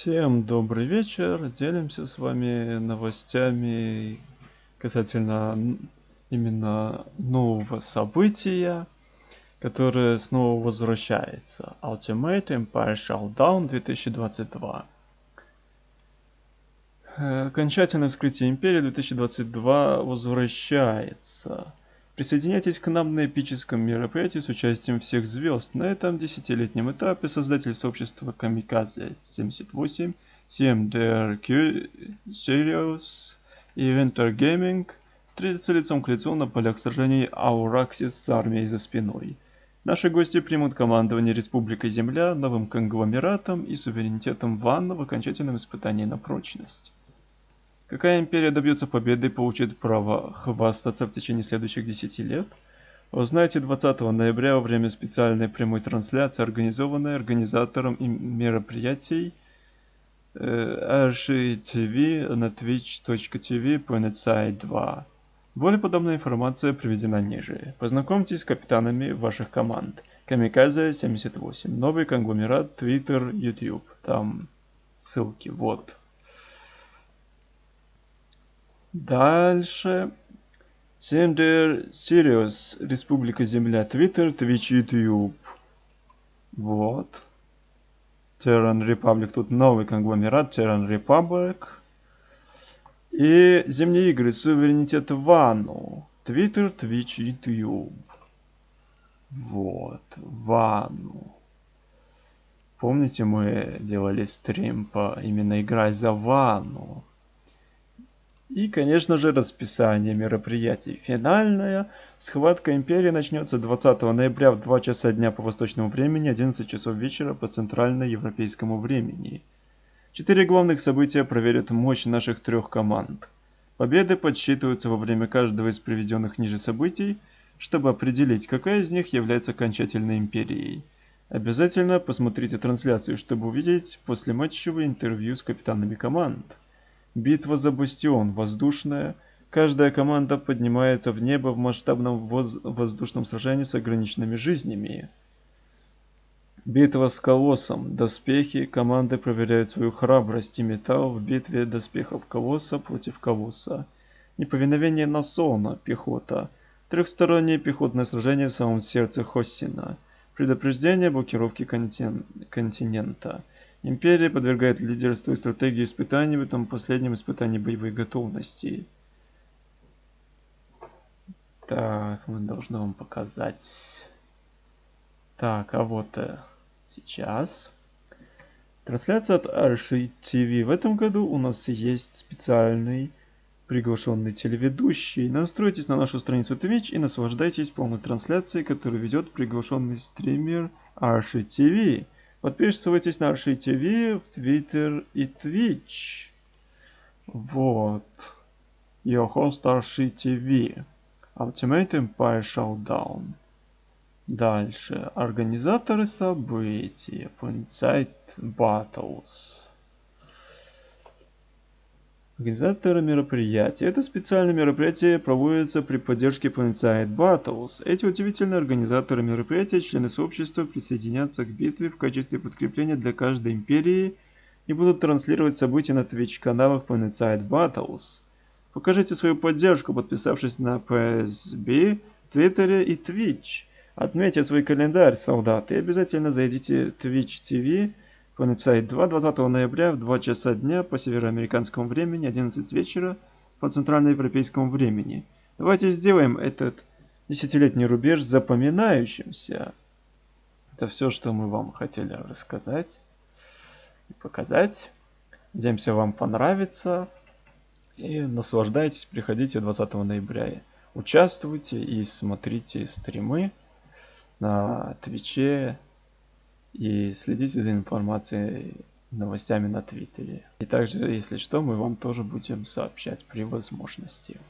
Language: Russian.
Всем добрый вечер. Делимся с вами новостями касательно именно нового события, которое снова возвращается. Ultimate Empire Showdown 2022. Э, окончательное вскрытие Империи 2022 возвращается. Присоединяйтесь к нам на эпическом мероприятии с участием всех звезд. На этом десятилетнем этапе создатель сообщества Kamikaze 78, CMDRQ Serious и Winter Gaming встретятся лицом к лицу на полях сражений Аураксис с армией за спиной. Наши гости примут командование Республикой Земля, новым конгломератом и суверенитетом Ванна в окончательном испытании на прочность. Какая империя добьется победы и получит право хвастаться в течение следующих 10 лет? Узнаете 20 ноября во время специальной прямой трансляции, организованной организатором мероприятий э, RSHTV на twitch.tv PlanetSide 2. Более подобная информация приведена ниже. Познакомьтесь с капитанами ваших команд. Камиказе 78. Новый конгломерат, Twitter, YouTube. Там ссылки, вот. Дальше. Sender Sirius, Республика Земля, Twitter, Twitch, YouTube. Вот. Terran Republic, тут новый конгломерат, Terran Republic. И Зимние игры, Суверенитет Вану, Twitter, Twitch, YouTube. Вот, Вану. Помните, мы делали стрим по именно играть за Вану? И, конечно же, расписание мероприятий. Финальная схватка Империи начнется 20 ноября в 2 часа дня по восточному времени, 11 часов вечера по центральноевропейскому времени. Четыре главных события проверят мощь наших трех команд. Победы подсчитываются во время каждого из приведенных ниже событий, чтобы определить, какая из них является окончательной империей. Обязательно посмотрите трансляцию, чтобы увидеть послематчевое интервью с капитанами команд. Битва за бастион воздушная. Каждая команда поднимается в небо в масштабном воз воздушном сражении с ограниченными жизнями. Битва с Колоссом. Доспехи. Команды проверяют свою храбрость и металл в битве доспехов Колосса против Колосса. Неповиновение Насона. Пехота. Трехстороннее пехотное сражение в самом сердце Хоссина. Предупреждение блокировки контин континента. Империя подвергает лидерству и стратегии испытаний в этом последнем испытании боевой готовности. Так, мы должны вам показать. Так, а вот э, сейчас. Трансляция от Arshi TV. В этом году у нас есть специальный приглашенный телеведущий. Настройтесь на нашу страницу Twitch и наслаждайтесь полной трансляцией, которую ведет приглашенный стример Arshi TV. Подписывайтесь на Арши ТВ, в Твиттер и Твич. Вот. Your Арши ТВ. Ultimate Empire Showdown. Дальше. Организаторы событий. Planet Battles. Организаторы мероприятия. Это специальное мероприятие проводится при поддержке Planetside Battles. Эти удивительные организаторы мероприятия, члены сообщества, присоединятся к битве в качестве подкрепления для каждой империи и будут транслировать события на Twitch-каналах Planetside Battles. Покажите свою поддержку, подписавшись на PSB, Твиттере и Twitch. Отметьте свой календарь, солдаты, и обязательно зайдите Twitch TV Planet 2 20 ноября в 2 часа дня по североамериканскому времени, 11 вечера по центральноевропейскому времени. Давайте сделаем этот десятилетний рубеж запоминающимся. Это все, что мы вам хотели рассказать и показать. Надеемся, вам понравится. И наслаждайтесь, приходите 20 ноября. Участвуйте и смотрите стримы на Твиче, и следите за информацией, новостями на Твиттере. И также, если что, мы вам тоже будем сообщать при возможности.